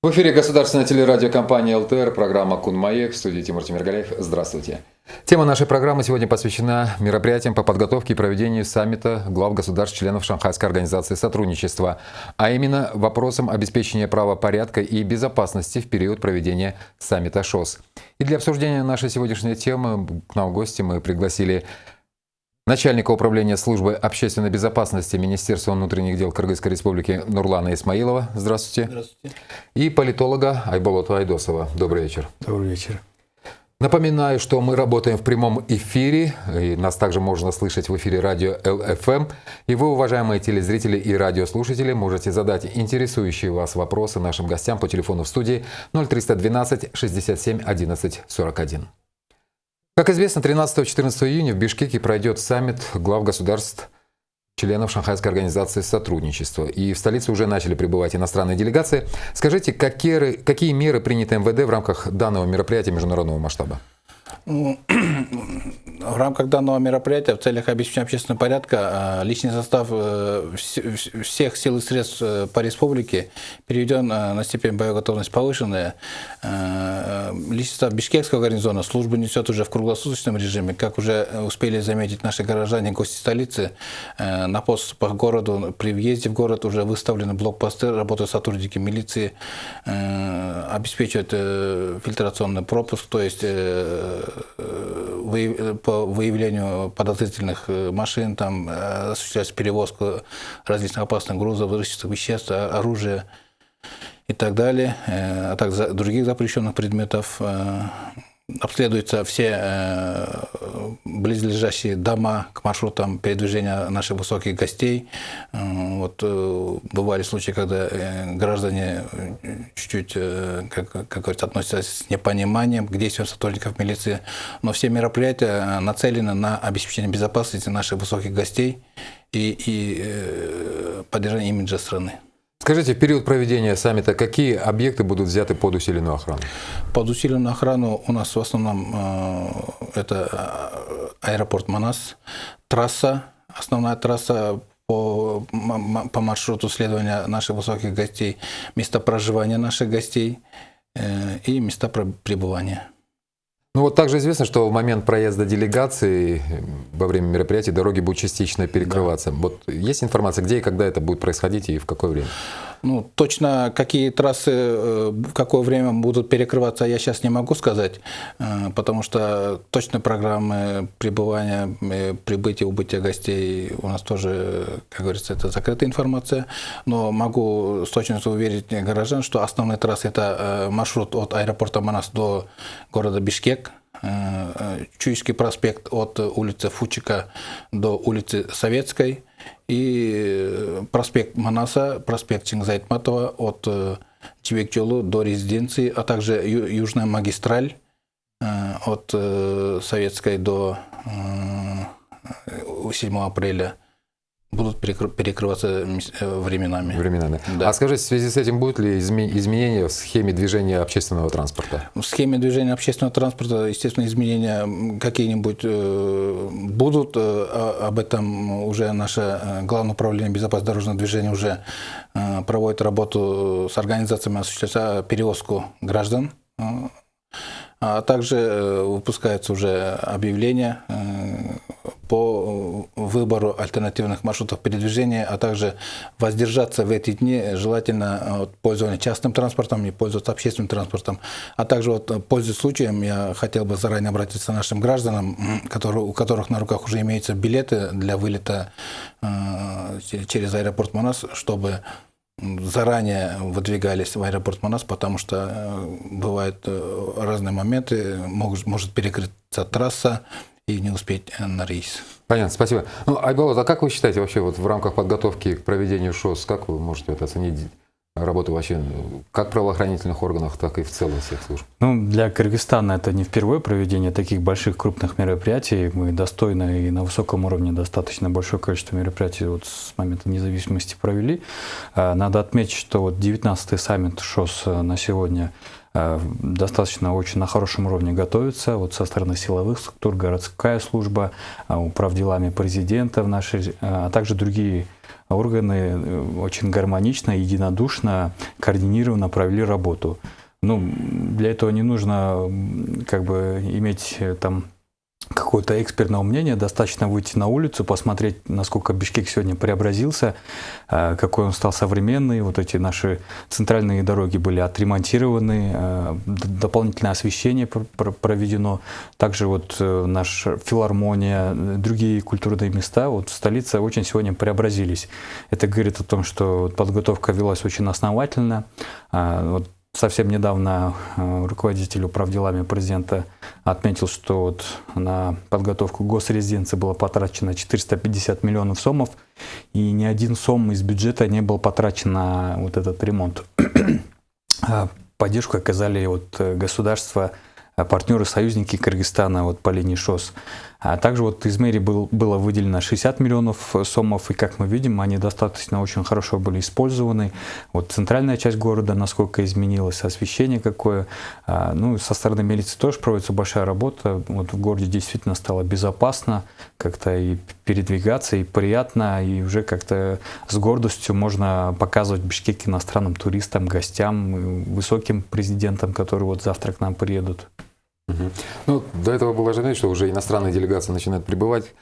В эфире государственная телерадиокомпания ЛТР, программа «Кун Маек», в студии Тимур Тимиргалеев. Здравствуйте. Тема нашей программы сегодня посвящена мероприятиям по подготовке и проведению саммита глав государств-членов Шанхайской организации сотрудничества, а именно вопросам обеспечения правопорядка и безопасности в период проведения саммита ШОС. И для обсуждения нашей сегодняшней темы к нам в гости мы пригласили начальника управления службы общественной безопасности Министерства внутренних дел Кыргызской республики Нурлана Исмаилова. Здравствуйте. Здравствуйте. И политолога Айболота Айдосова. Добрый вечер. Добрый вечер. Напоминаю, что мы работаем в прямом эфире, и нас также можно слышать в эфире радио ЛФМ. И вы, уважаемые телезрители и радиослушатели, можете задать интересующие вас вопросы нашим гостям по телефону в студии 0312 67 11 41. Как известно, 13-14 июня в Бишкеке пройдет саммит глав государств членов Шанхайской организации сотрудничества. И в столице уже начали прибывать иностранные делегации. Скажите, какие, какие меры приняты МВД в рамках данного мероприятия международного масштаба? В рамках данного мероприятия в целях обеспечения общественного порядка а, личный состав э, всех сил и средств э, по республике переведен э, на степень боеготовность повышенная. Личный состав Бишкекского гарнизона службу несет уже в круглосуточном режиме. Как уже успели заметить наши горожане, гости столицы, на подступах к городу, при въезде в город уже выставлены блокпосты, работают сотрудники милиции, обеспечивают фильтрационный пропуск, то есть по выявлению подозрительных э, машин, там э, осуществляется перевозка различных опасных грузов, взрывчатых веществ, оружия и так далее, э, а также других запрещенных предметов обследуются все э, близлежащие дома к маршрутам передвижения наших высоких гостей. Э, вот э, бывали случаи, когда граждане чуть-чуть, как, как говорится, относятся с непониманием к действиям сотрудников милиции. Но все мероприятия нацелены на обеспечение безопасности наших высоких гостей и, и поддержание имиджа страны. Скажите, в период проведения саммита какие объекты будут взяты под усиленную охрану? Под усиленную охрану у нас в основном э, это э, аэропорт Манас, трасса, основная трасса по, по маршруту следования наших высоких гостей, место проживания наших гостей э, и места пребывания. Ну вот также известно, что в момент проезда делегации во время мероприятия дороги будут частично перекрываться. Да. Вот есть информация, где и когда это будет происходить и в какое время? Ну, точно какие трассы э, в какое время будут перекрываться, я сейчас не могу сказать, э, потому что точной программы пребывания, э, прибытия, убытия гостей у нас тоже, как говорится, это закрытая информация. Но могу с точностью уверить горожан, что основная трасса это маршрут от аэропорта Манас до города Бишкек, Чуйский проспект от улицы Фучика до улицы Советской, и проспект Манаса, проспект Чингизайтматова от э, Чебекчолу до резиденции, а также южная магистраль э, от э, Советской до 7 апреля будут перекрываться э, временами. Временами. Да. А скажите, в связи с этим будут ли изменения в схеме движения общественного транспорта? В схеме движения общественного транспорта, естественно, изменения какие-нибудь э, будут. Э, об этом уже наше Главное управление безопасности дорожного движения уже проводит работу с организациями, осуществляя перевозку граждан а также выпускается уже объявление по выбору альтернативных маршрутов передвижения, а также воздержаться в эти дни желательно от пользования частным транспортом и пользоваться общественным транспортом. А также вот, пользуясь случаем, я хотел бы заранее обратиться к нашим гражданам, которые, у которых на руках уже имеются билеты для вылета э, через аэропорт Манас, чтобы заранее выдвигались в аэропорт Манас, потому что э, бывают э, разные моменты, может, может перекрыться трасса, и не успеть э, на рейс. Понятно, спасибо. Ну, Айбалот, а как вы считаете вообще вот в рамках подготовки к проведению ШОС, как вы можете это оценить работу вообще как правоохранительных органов, так и в целом всех служб? Ну, для Кыргызстана это не впервые проведение таких больших крупных мероприятий. Мы достойно и на высоком уровне достаточно большое количество мероприятий вот с момента независимости провели. А, надо отметить, что вот 19-й саммит ШОС э, на сегодня – достаточно очень на хорошем уровне готовится вот со стороны силовых структур, городская служба, э, управ делами президента в нашей, э, а также другие органы очень гармонично, единодушно, координированно провели работу. Ну, для этого не нужно как бы иметь там какого-то экспертного мнения, достаточно выйти на улицу, посмотреть, насколько Бишкек сегодня преобразился, э, какой он стал современный. Вот эти наши центральные дороги были отремонтированы, э, дополнительное освещение проведено. Также вот э, наша филармония, другие культурные места вот в столице очень сегодня преобразились. Это говорит о том, что подготовка велась очень основательно. Вот совсем недавно руководитель управделами президента отметил, что вот на подготовку госрезиденции было потрачено 450 миллионов сомов, и ни один сом из бюджета не был потрачен на вот этот ремонт. А поддержку оказали вот э, государства, партнеры, союзники Кыргызстана вот по линии ШОС. А также вот из мэрии был, было выделено 60 миллионов сомов, и как мы видим, они достаточно очень хорошо были использованы. Вот центральная часть города, насколько изменилась, освещение какое. А, ну, со стороны милиции тоже проводится большая работа. Вот в городе действительно стало безопасно, как-то и передвигаться, и приятно, и уже как-то с гордостью можно показывать Бишкек иностранным туристам, гостям, высоким президентам, которые вот завтра к нам приедут. Угу. Ну, до этого было ожидание, что уже иностранные делегации начинают прибывать.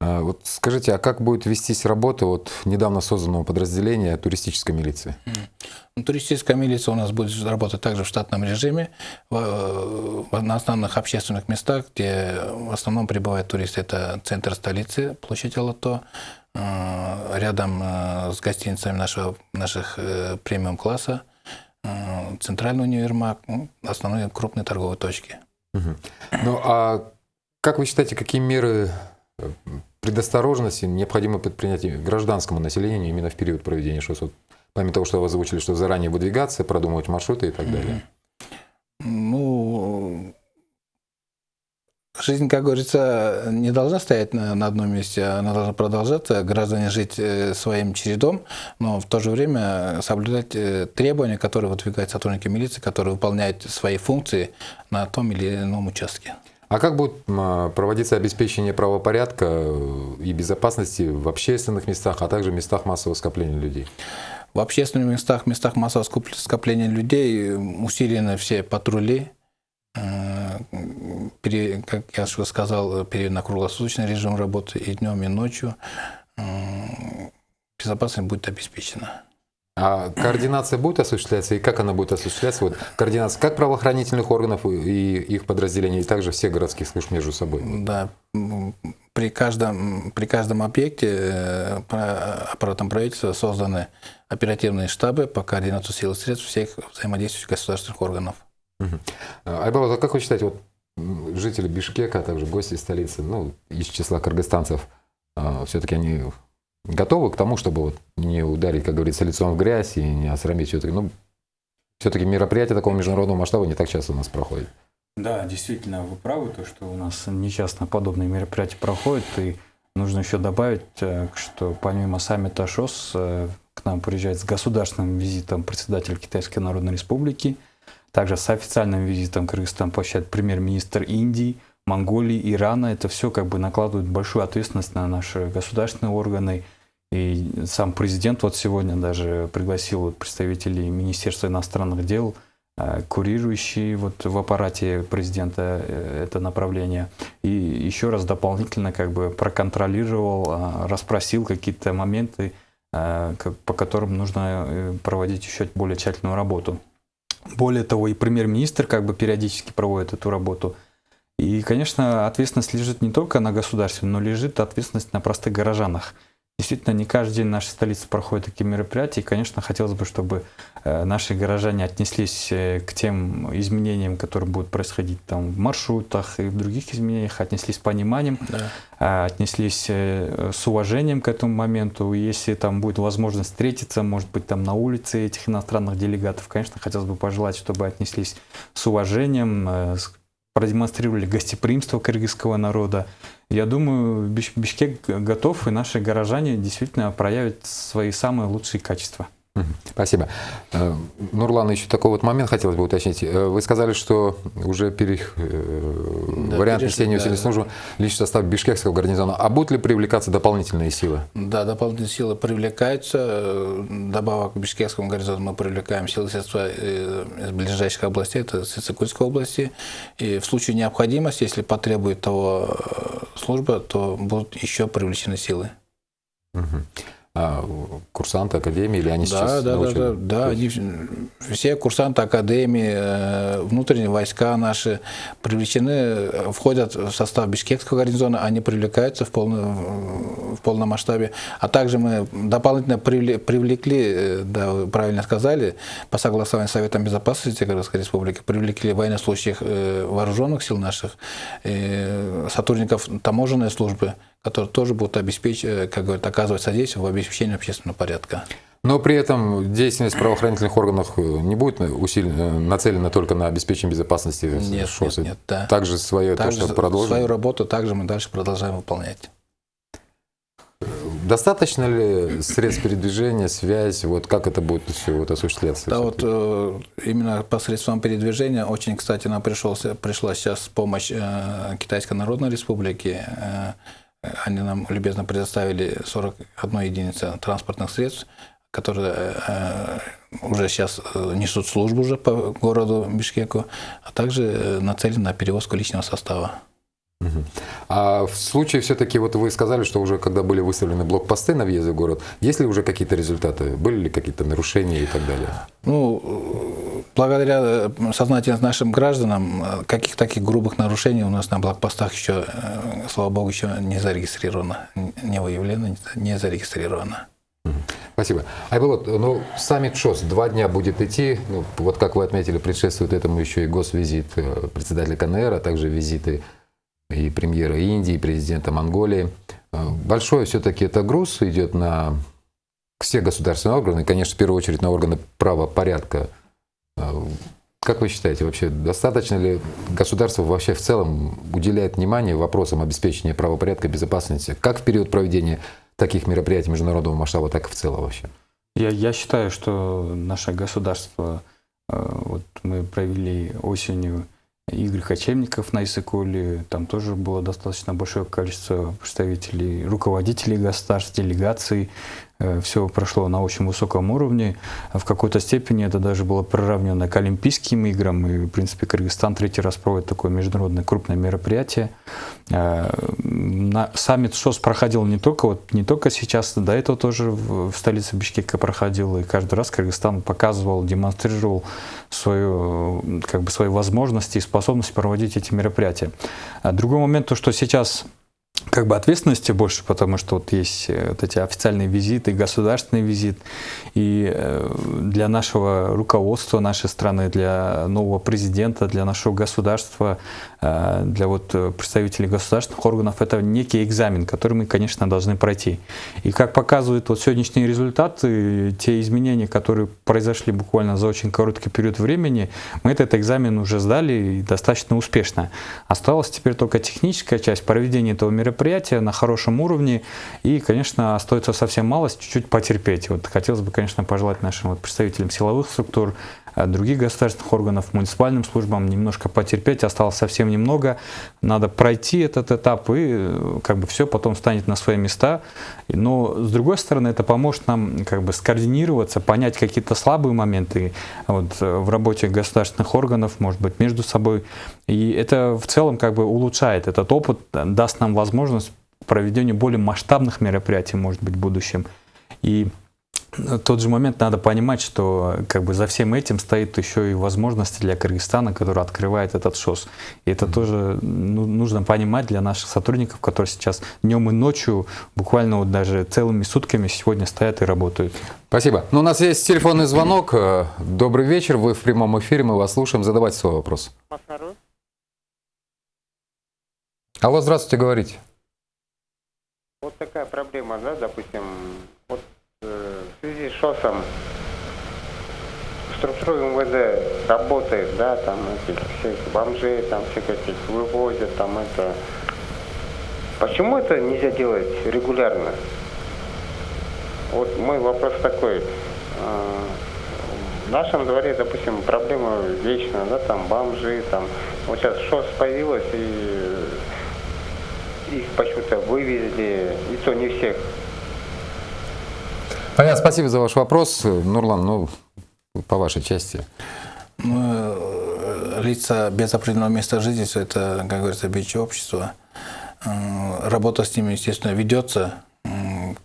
А, вот скажите, а как будет вестись работа вот недавно созданного подразделения туристической милиции? Ну, туристическая милиция у нас будет работать также в штатном режиме, в, на основных общественных местах, где в основном прибывают туристы. Это центр столицы, площадь Алато, а, рядом а, с гостиницами нашего, наших э, премиум-класса, центральный универмаг, ну, основные крупные торговые точки. Угу. Ну а как вы считаете, какие меры э, предосторожности необходимо предпринять гражданскому населению именно в период проведения ШОС? Вот, помимо того, что вы озвучили, что заранее выдвигаться, продумывать маршруты и так далее. Жизнь, как говорится, не должна стоять на, на одном месте, она должна продолжаться, граждане жить э, своим чередом, но в то же время соблюдать э, требования, которые выдвигают сотрудники милиции, которые выполняют свои функции на том или ином участке. А как будет проводиться обеспечение правопорядка э, и безопасности в общественных местах, а также местах массового скопления людей? В общественных местах, местах массового скопления людей усилены все патрули, как я уже сказал, период на круглосуточный режим работы и днем, и ночью. Безопасность будет обеспечена. А координация будет осуществляться и как она будет осуществляться? Вот координация как правоохранительных органов и их подразделений, и также всех городских служб между собой? Да, при каждом, при каждом объекте э, аппаратом правительства созданы оперативные штабы по координации сил и средств всех взаимодействующих государственных органов. Угу. Айбал, а как вы считаете, вот жители Бишкека, а также гости столицы, ну, из числа кыргызстанцев, а, все-таки они готовы к тому, чтобы вот не ударить, как говорится, лицом в грязь и не осрамить все-таки. Ну, все-таки мероприятия такого международного масштаба не так часто у нас проходят. Да, действительно, вы правы, то, что у нас нечасто подобные мероприятия проходят, и нужно еще добавить, э, что помимо саммита ШОС э, к нам приезжает с государственным визитом председатель Китайской Народной Республики – также с официальным визитом Кыргызстан посещает премьер-министр Индии, Монголии, Ирана. Это все как бы накладывает большую ответственность на наши государственные органы. И сам президент вот сегодня даже пригласил представителей Министерства иностранных дел, э, курирующие вот в аппарате президента э, это направление. И еще раз дополнительно как бы проконтролировал, э, расспросил какие-то моменты, по которым нужно проводить еще более тщательную работу. Более того, и премьер-министр как бы периодически проводит эту работу. И, конечно, ответственность лежит не только на государстве, но лежит ответственность на простых горожанах. Действительно, не каждый день в нашей столице проходят такие мероприятия, и, конечно, хотелось бы, чтобы э, наши горожане отнеслись э, к тем изменениям, которые будут происходить там в маршрутах и в других изменениях, отнеслись с пониманием, да. А, отнеслись э, с уважением к этому моменту. Если там будет возможность встретиться, может быть, там на улице этих иностранных делегатов, конечно, хотелось бы пожелать, чтобы отнеслись с уважением, продемонстрировали гостеприимство кыргызского народа. Я думаю, Бишкек готов, и наши горожане действительно проявят свои самые лучшие качества. Спасибо. Э, Нурлан, еще такой вот момент хотелось бы уточнить. Э, вы сказали, что уже пере... Э, да, вариант несения усиленной да, службы личный состав Бишкекского гарнизона. А будут ли привлекаться дополнительные силы? Да, дополнительные силы привлекаются. Добавок к Бишкекскому гарнизону мы привлекаем силы средства из ближайших областей, это Сыцикульской области. И в случае необходимости, если потребует того служба, то будут еще привлечены силы. Угу а, курсанты академии, или они да, сейчас да? Да, да, да, они, все курсанты академии, э, внутренние войска наши привлечены, входят в состав Бишкекского гарнизона, они привлекаются в, полном, в полном масштабе. А также мы дополнительно привлекли, э, да, вы правильно сказали, по согласованию Совета Безопасности Кыргызской Республики, привлекли военнослужащих э, вооруженных сил наших, сотрудников таможенной службы, которые тоже будут обеспечить, э, как говорят, оказывать содействие в обеспечении общественного порядка. Но при этом деятельность правоохранительных органов э, не будет усилена, э, нацелена только на обеспечение безопасности нет, ШОС. Нет, нет, да. Также свое также то, что продолжим. Свою работу также мы дальше продолжаем выполнять. Достаточно ли средств передвижения, связь, вот как это будет все вот осуществляться? Да, вот э, именно по средствам передвижения очень, кстати, нам пришелся, пришла сейчас помощь э, Китайской Народной Республики. Э, они нам любезно предоставили 41 единица транспортных средств, которые э, уже сейчас э, несут службу уже по городу Бишкеку, а также э, нацелены на перевозку личного состава. А в случае все-таки, вот вы сказали, что уже когда были выставлены блокпосты на въезде в город, есть ли уже какие-то результаты? Были ли какие-то нарушения и так далее? Ну, благодаря э, сознательным нашим гражданам, э, каких таких грубых нарушений у нас на блокпостах еще, э, слава богу, еще не зарегистрировано, не выявлено, не зарегистрировано. Спасибо. Айболот, ну, саммит ШОС два дня будет идти. Ну, вот как вы отметили, предшествует этому еще и госвизит председателя КНР, а также визиты и премьера Индии, и президента Монголии. Большой все-таки это груз идет на все государственные органы, конечно, в первую очередь на органы правопорядка. Э, как вы считаете, вообще достаточно ли государство вообще в целом уделяет внимание вопросам обеспечения правопорядка и безопасности, как в период проведения таких мероприятий международного масштаба, так и в целом вообще? Я, я считаю, что наше государство, э, вот мы провели осенью Игорь Кочевников на Исыкуле. Там тоже было достаточно большое количество представителей, руководителей государств, делегаций. Э, все прошло на очень высоком уровне. В какой-то степени это даже было приравнено к Олимпийским играм. И, в принципе, Кыргызстан третий раз проводит такое международное крупное мероприятие. Э, саммит ШОС проходил не только, вот, не только сейчас, до этого тоже в столице Бишкека проходил. И каждый раз Кыргызстан показывал, демонстрировал свою, как бы, свои возможности и способность проводить эти мероприятия. А другой момент, то, что сейчас как бы ответственности больше, потому что вот есть э, вот эти официальные визиты, государственный визит. И э, для нашего руководства нашей страны, для нового президента, для нашего государства, э, для вот представителей государственных органов, это некий экзамен, который мы, конечно, должны пройти. И как показывают вот сегодняшние результаты, те изменения, которые произошли буквально за очень короткий период времени, мы этот экзамен уже сдали и достаточно успешно. Осталась теперь только техническая часть проведения этого мероприятия, мероприятие на хорошем уровне. И, конечно, остается совсем мало, чуть-чуть потерпеть. Вот хотелось бы, конечно, пожелать нашим вот представителям силовых структур, э, других государственных органов, муниципальным службам немножко потерпеть. Осталось совсем немного. Надо пройти этот этап, и э, как бы все потом станет на свои места. Но, с другой стороны, это поможет нам как бы скоординироваться, понять какие-то слабые моменты вот, э, в работе государственных органов, может быть, между собой. И это в целом как бы улучшает этот опыт, даст нам возможность проведения более масштабных мероприятий, может быть, в будущем. И тот же момент надо понимать, что как бы за всем этим стоит еще и возможности для Кыргызстана, который открывает этот ШОС. И это тоже ну, нужно понимать для наших сотрудников, которые сейчас днем и ночью, буквально вот даже целыми сутками сегодня стоят и работают. Спасибо. Ну, у нас есть телефонный звонок. Добрый вечер, вы в прямом эфире, мы вас слушаем. Задавайте свой вопрос. Алло, здравствуйте, говорите. Вот такая проблема, да, допустим, вот э, в связи с ШОСом структура МВД работает, да, там этих всех бомжей, там всех этих вывозят, там это. Почему это нельзя делать регулярно? Вот мой вопрос такой. э, в нашем дворе, допустим, проблема вечная, да, там бомжи, там, вот сейчас ШОС появилось, и их почему-то вывезли, и то не всех. Понятно, спасибо за ваш вопрос. Нурлан, ну, по вашей части. Ну, э, лица без определенного места жительства, это, как говорится, бичи общества. Э, Работа с ними, естественно, ведется м,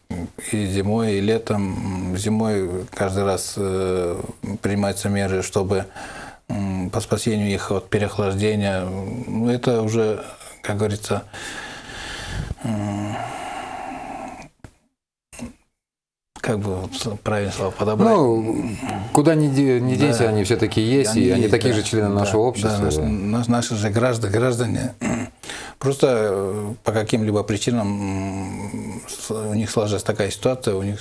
и зимой, и летом. Зимой каждый раз э, принимаются меры, чтобы по спасению их от переохлаждения. Ну, Это уже, как говорится, как бы вот правильно слово подобрать. Ну, куда ни, ни денься, Да. они все-таки есть, и они есть, такие да. же члены Да, нашего общества. Да, наш- да. наш- наши же граждане, граждане просто э, по каким-либо причинам у них сложилась такая ситуация, у них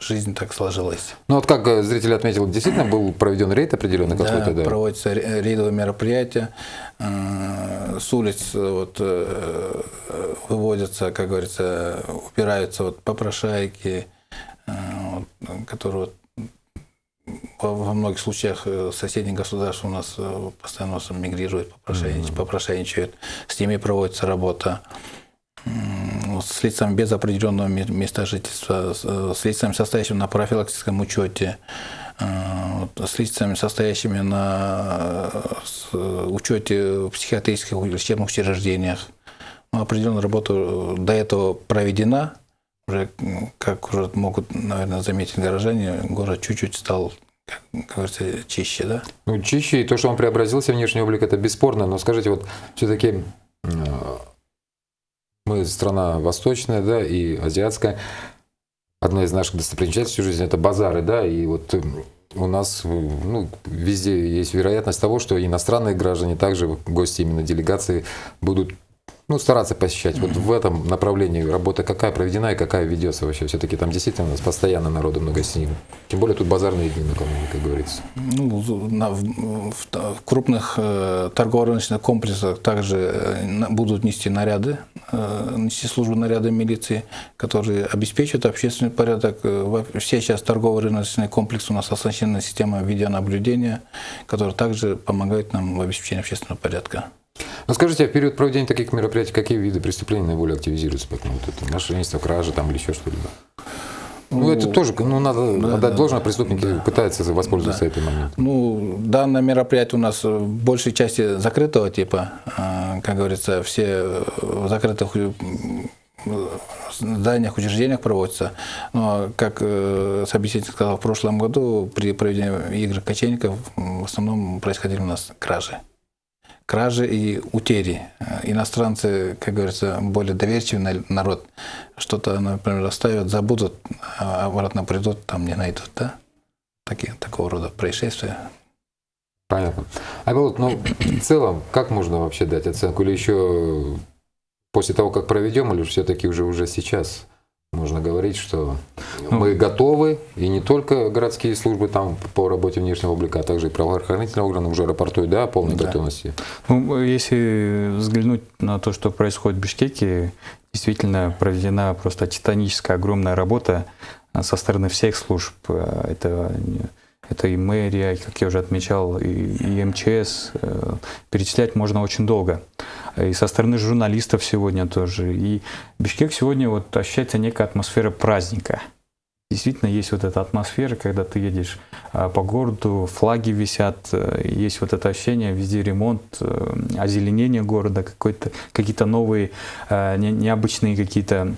жизнь так сложилась. Ну вот как э, зритель отметил, действительно был проведен рейд определенный Да, какой-то, да? проводятся ре- рейдовые мероприятия, э, с улиц вот, выводятся, как говорится, упираются вот попрошайки, которые вот во, многих случаях э, соседних государств у нас э, постоянно мигрируют, попрошайничают, попрошайничают. С ними проводится работа. С лицами без определенного ме- места жительства, с, э, с лицами, состоящими на профилактическом учете, с лицами, состоящими на учете в психиатрических лечебных учреждениях. Ну, определенная работа до этого проведена, уже, как уже могут, наверное, заметить горожане, город чуть-чуть стал, как говорится, чище, да? Ну, чище, и то, что он преобразился, внешний облик, это бесспорно. Но скажите, вот все-таки мы страна восточная, да, и азиатская. Одна из наших достопримечательностей жизни – это базары, да, и вот э, у нас э, ну, везде есть вероятность того, что иностранные граждане, также гости именно делегации будут ну, стараться посещать. Вот в этом направлении работа какая проведена и какая ведется вообще? Все-таки там действительно у нас постоянно народу много сидит. Тем более тут базарные дни накануне, как говорится. Ну, на- в, в- крупных э, торгово-рыночных комплексах также э, будут нести наряды, э, нести службу наряда милиции, которые обеспечивают общественный порядок. Э, Все сейчас торгово-рыночные комплексы у нас оснащены системой видеонаблюдения, которая также помогает нам в обеспечении общественного порядка. Ну скажите, а в период проведения таких мероприятий какие виды преступлений наиболее активизируются? Поэтому вот это мошенничество, кражи там или еще что-либо? Ну, это тоже, ну, надо отдать должное, преступники пытаются воспользоваться этим моментом. Ну, данное мероприятие у нас в большей части закрытого типа, а, как говорится, все в закрытых э, зданиях, учреждениях проводятся. Но, как э, собеседник сказал, в прошлом году при проведении игр кочевников в основном происходили у нас кражи. Кражи и утери. Э, Иностранцы, как говорится, более доверчивый на- народ. Что-то, например, оставят, забудут, а обратно придут, там не найдут, да? Такие, такого рода происшествия. Понятно. А вот, ну, в целом, как можно вообще дать оценку? Или еще после того, как проведем, или все-таки уже, уже сейчас можно говорить, что мы готовы, и не только городские службы там по работе внешнего облика, а также и правоохранительные органы уже рапортуют, да, о полной Да. готовности. Ну, если взглянуть на то, что происходит в Бишкеке, действительно проведена просто титаническая огромная работа а, со стороны всех служб. А, Это, это и мэрия, как я уже отмечал, и, и МЧС. Э, Перечислять можно очень долго. И со стороны журналистов сегодня тоже. И Бишкек сегодня вот ощущается некая атмосфера праздника. Действительно, есть вот эта атмосфера, когда ты едешь а, по городу, флаги висят, э, есть вот это ощущение, везде ремонт, э, озеленение города, какие-то новые, э, не- необычные какие-то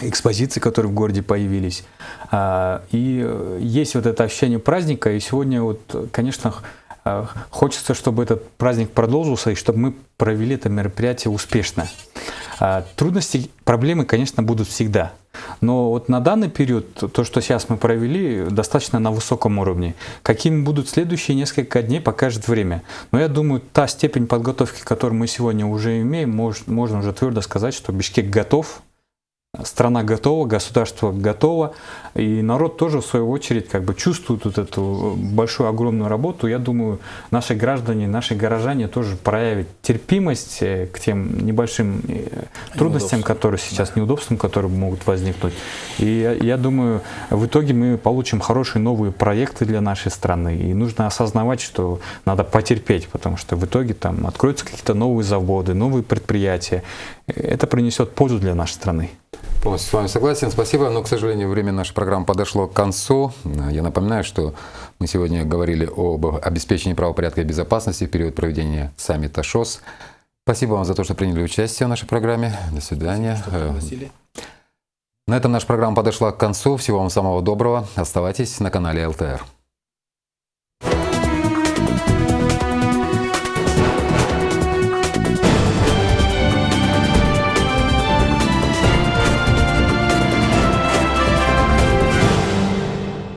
экспозиции, которые в городе появились. А, И есть вот это ощущение праздника, и сегодня вот, конечно, хочется, чтобы этот праздник продолжился, и чтобы мы провели это мероприятие успешно. А, Трудности, проблемы, конечно, будут всегда. Но вот на данный период, то, что сейчас мы провели, достаточно на высоком уровне. Какими будут следующие несколько дней, покажет время. Но я думаю, та степень подготовки, которую мы сегодня уже имеем, мож- можно уже твердо сказать, что Бишкек готов страна готова, государство готово, и народ тоже в свою очередь как бы чувствует вот эту большую огромную работу. Я думаю, наши граждане, наши горожане тоже проявят терпимость э, к тем небольшим э, трудностям, которые сейчас, да. неудобствам, которые могут возникнуть. И я, я думаю, в итоге мы получим хорошие новые проекты для нашей страны. И нужно осознавать, что надо потерпеть, потому что в итоге там откроются какие-то новые заводы, новые предприятия. Это принесет пользу для нашей страны. Полностью с вами согласен. Спасибо. Но, к сожалению, время нашей программы подошло к концу. Я напоминаю, что мы сегодня говорили об обеспечении правопорядка и безопасности в период проведения саммита ШОС. Спасибо вам за то, что приняли участие в нашей программе. До свидания. Спасибо, На этом наша программа подошла к концу. Всего вам самого доброго. Оставайтесь на канале ЛТР.